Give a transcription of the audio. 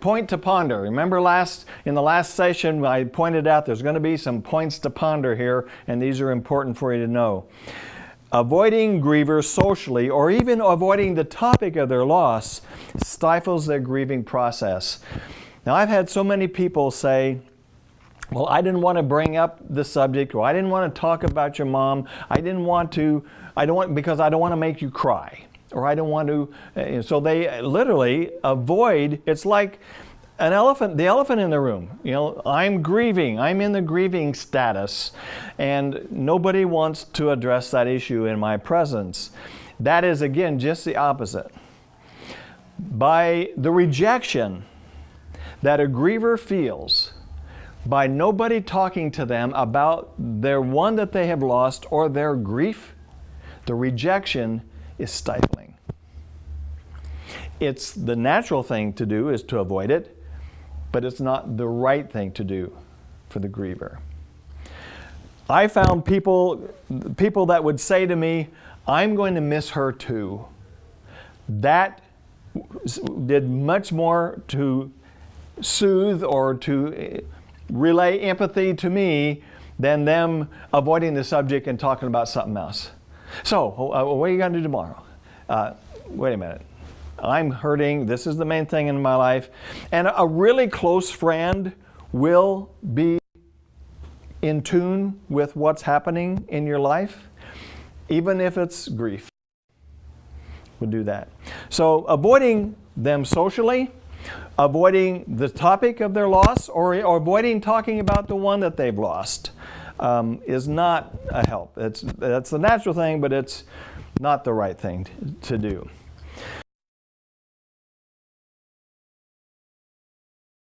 point to ponder. Remember last in the last session I pointed out there's going to be some points to ponder here and these are important for you to know. Avoiding grievers socially or even avoiding the topic of their loss stifles their grieving process. Now I've had so many people say, well, I didn't want to bring up the subject, or I didn't want to talk about your mom. I didn't want to, I don't want, because I don't want to make you cry, or I don't want to, uh, so they literally avoid, it's like an elephant, the elephant in the room. You know, I'm grieving, I'm in the grieving status, and nobody wants to address that issue in my presence. That is, again, just the opposite. By the rejection that a griever feels, by nobody talking to them about their one that they have lost or their grief, the rejection is stifling. It's the natural thing to do is to avoid it, but it's not the right thing to do for the griever. I found people, people that would say to me, I'm going to miss her too. That did much more to soothe or to relay empathy to me than them avoiding the subject and talking about something else. So, uh, what are you going to do tomorrow? Uh, wait a minute. I'm hurting. This is the main thing in my life. And a really close friend will be in tune with what's happening in your life, even if it's grief. We'll do that. So avoiding them socially, avoiding the topic of their loss or, or avoiding talking about the one that they've lost um, is not a help. It's, that's the natural thing, but it's not the right thing to, to do.